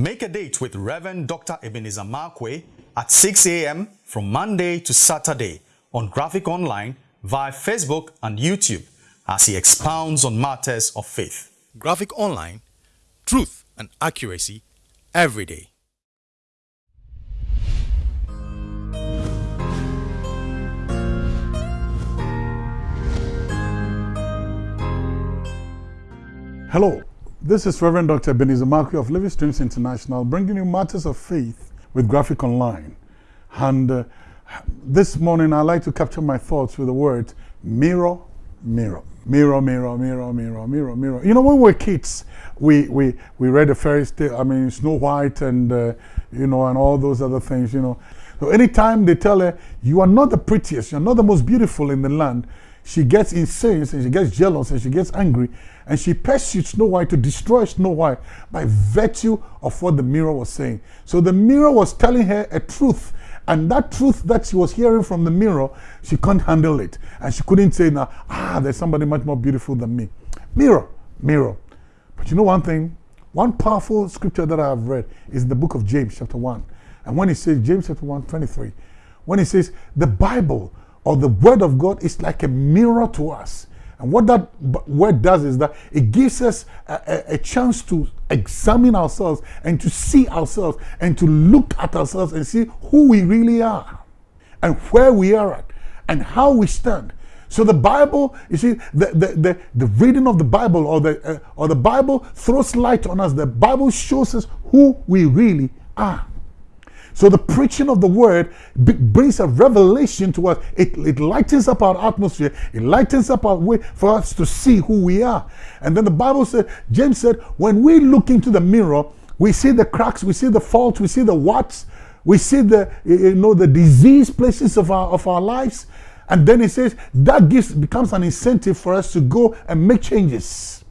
Make a date with Reverend Dr. Ebenezer Markwei at 6 a.m. from Monday to Saturday on Graphic Online via Facebook and YouTube as he expounds on matters of faith. Graphic Online, truth and accuracy every day. Hello, this is Reverend Dr. Ebenezer Markwei of Living Streams International bringing you matters of faith with Graphic Online. And uh, this morning I'd like to capture my thoughts with the word mirror, mirror. Mirror, mirror, mirror, mirror, mirror, mirror. You know, when we were kids, we, we, we read the fairy tale, I mean, Snow White and, uh, you know, and all those other things, you know. So anytime they tell her, you are not the prettiest, you're not the most beautiful in the land, she gets insane and she gets jealous and she gets angry and she pursues Snow White to destroy Snow White by virtue of what the mirror was saying. So the mirror was telling her a truth and that truth that she was hearing from the mirror, she couldn't handle it. And she couldn't say now, ah, there's somebody much more beautiful than me. Mirror, mirror. But you know one thing? One powerful scripture that I have read is in the book of James chapter 1. And when he says, James chapter 1, 23, when he says, the Bible or the word of God is like a mirror to us. And what that word does is that it gives us a, a, a, chance to examine ourselves and to see ourselves and to look at ourselves and see who we really are and where we are at and how we stand. So the Bible, you see, the, the, the, the reading of the Bible or the, uh, or the Bible throws light on us. The Bible shows us who we really are. So the preaching of the word brings a revelation to us. It, it lightens up our atmosphere. It lightens up our way for us to see who we are. And then the Bible said, James said, when we look into the mirror, we see the cracks, we see the faults, we see the whats, we see the you know the disease places of our of our lives. And then he says that gives becomes an incentive for us to go and make changes.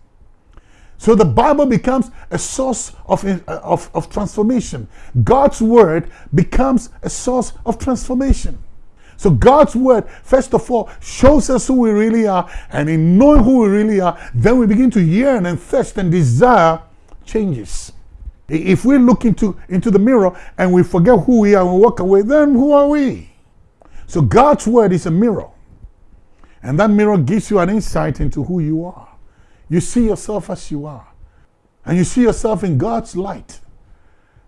So the Bible becomes a source of, of, of transformation. God's word becomes a source of transformation. So God's word, first of all, shows us who we really are. And in knowing who we really are, then we begin to yearn and thirst and desire changes. If we look into, into the mirror and we forget who we are and walk away, then who are we? So God's word is a mirror. And that mirror gives you an insight into who you are. You see yourself as you are. And you see yourself in God's light.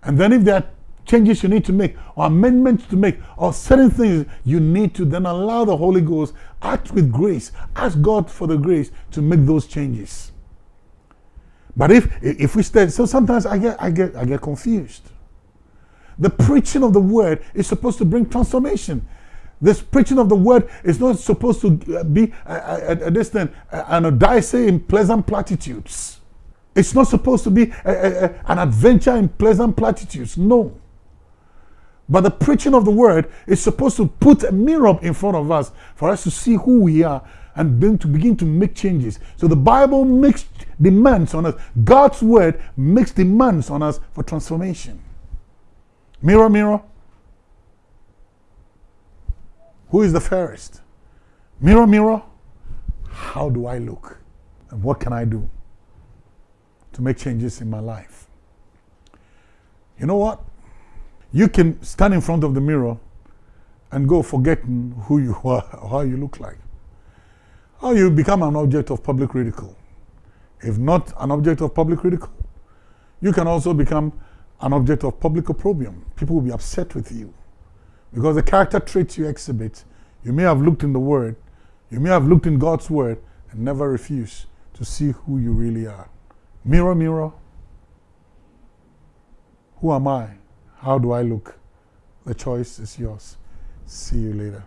And then if there are changes you need to make or amendments to make or certain things you need to then allow the Holy Ghost, act with grace, ask God for the grace to make those changes. But if if we stay, so sometimes I get I get I get confused. The preaching of the word is supposed to bring transformation. This preaching of the word is not supposed to uh, be a, a, a distant, an odyssey in pleasant platitudes. It's not supposed to be a, an adventure in pleasant platitudes. No. But the preaching of the word is supposed to put a mirror in front of us for us to see who we are and then to begin to make changes. So the Bible makes demands on us. God's word makes demands on us for transformation. Mirror, mirror, who is the fairest? Mirror, mirror, how do I look? And what can I do to make changes in my life? You know what? You can stand in front of the mirror and go forgetting who you are, or how you look like. How you become an object of public ridicule. If not an object of public ridicule, you can also become an object of public opprobrium. People will be upset with you. Because the character traits you exhibit, you may have looked in the Word, you may have looked in God's Word and never refuse to see who you really are. Mirror, mirror, who am I? How do I look? The choice is yours. See you later.